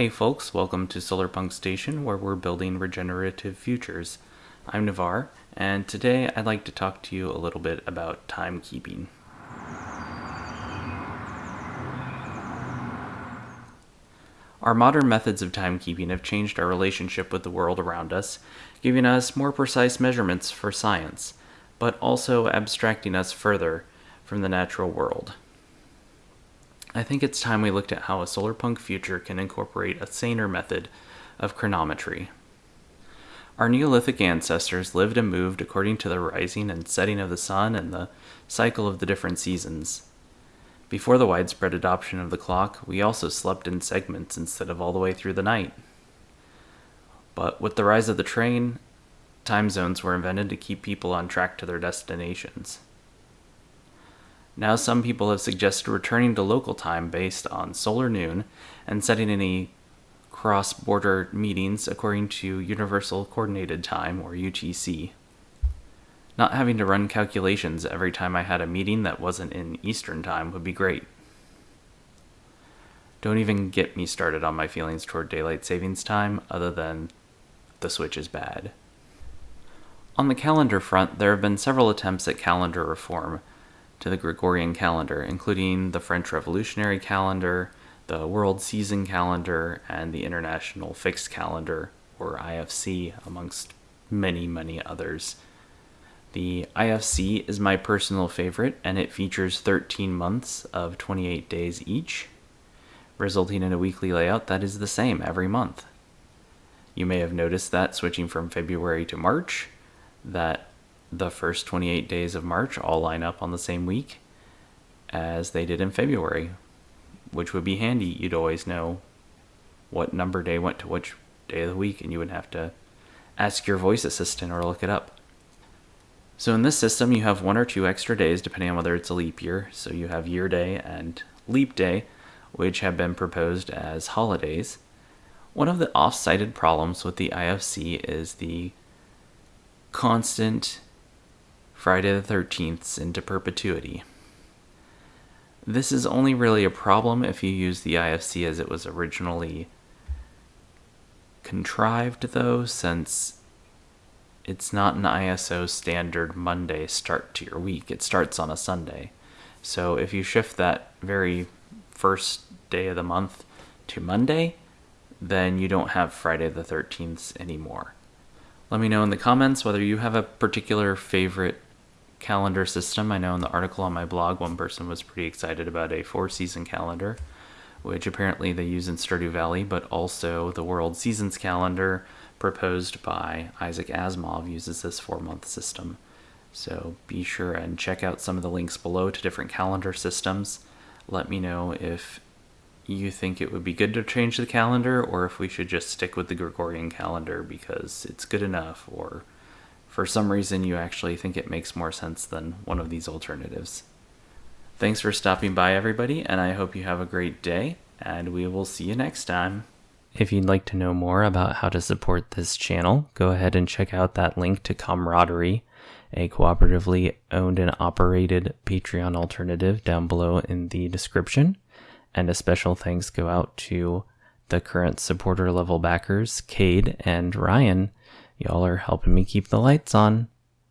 Hey folks, welcome to Solarpunk Station where we're building regenerative futures. I'm Navar, and today I'd like to talk to you a little bit about timekeeping. Our modern methods of timekeeping have changed our relationship with the world around us, giving us more precise measurements for science, but also abstracting us further from the natural world. I think it's time we looked at how a solarpunk future can incorporate a saner method of chronometry. Our Neolithic ancestors lived and moved according to the rising and setting of the sun and the cycle of the different seasons. Before the widespread adoption of the clock, we also slept in segments instead of all the way through the night. But with the rise of the train, time zones were invented to keep people on track to their destinations. Now, some people have suggested returning to local time based on solar noon and setting any cross border meetings according to Universal Coordinated Time, or UTC. Not having to run calculations every time I had a meeting that wasn't in Eastern Time would be great. Don't even get me started on my feelings toward daylight savings time, other than the switch is bad. On the calendar front, there have been several attempts at calendar reform, to the Gregorian calendar, including the French Revolutionary calendar, the World Season calendar, and the International Fixed Calendar, or IFC, amongst many, many others. The IFC is my personal favorite, and it features 13 months of 28 days each, resulting in a weekly layout that is the same every month. You may have noticed that switching from February to March, that the first 28 days of March all line up on the same week as they did in February, which would be handy. You'd always know what number day went to which day of the week, and you wouldn't have to ask your voice assistant or look it up. So in this system, you have one or two extra days depending on whether it's a leap year. So you have year day and leap day, which have been proposed as holidays. One of the off-cited problems with the IFC is the constant Friday the 13th into perpetuity. This is only really a problem if you use the IFC as it was originally contrived, though, since it's not an ISO standard Monday start to your week. It starts on a Sunday. So if you shift that very first day of the month to Monday, then you don't have Friday the 13th anymore. Let me know in the comments whether you have a particular favorite calendar system. I know in the article on my blog, one person was pretty excited about a four season calendar, which apparently they use in Stardew Valley, but also the World Seasons calendar proposed by Isaac Asimov uses this four month system. So be sure and check out some of the links below to different calendar systems. Let me know if you think it would be good to change the calendar or if we should just stick with the Gregorian calendar because it's good enough or for some reason you actually think it makes more sense than one of these alternatives. Thanks for stopping by, everybody, and I hope you have a great day, and we will see you next time. If you'd like to know more about how to support this channel, go ahead and check out that link to Comradery, a cooperatively owned and operated Patreon alternative down below in the description. And a special thanks go out to the current supporter level backers, Cade and Ryan, Y'all are helping me keep the lights on.